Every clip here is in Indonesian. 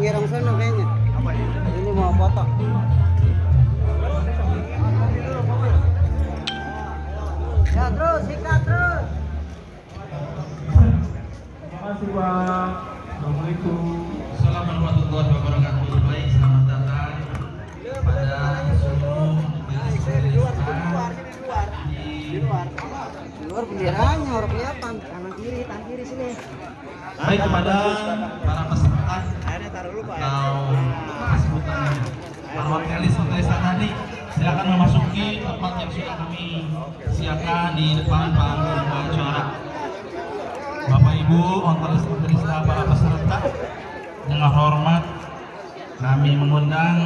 girong sana kayaknya. Ini mau foto. Ya terus, sikat terus. Terima kasih Pak. Assalamualaikum. salam warahmatullahi wabarakatuh. Baik, selamat datang pada seluruh di luar, di luar, di luar, di luar, luar benderanya, orang kelihatan kanan kiri, kiri sini. Baik kepada para peserta atau sebutan para wakalis Hotel tadi silakan memasuki tempat yang sudah kami siapkan di depan panggung acara. Bapak Ibu, ontelis ontelista para peserta dengan hormat kami mengundang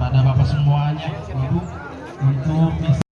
pada Bapak semuanya Ibu untuk bisa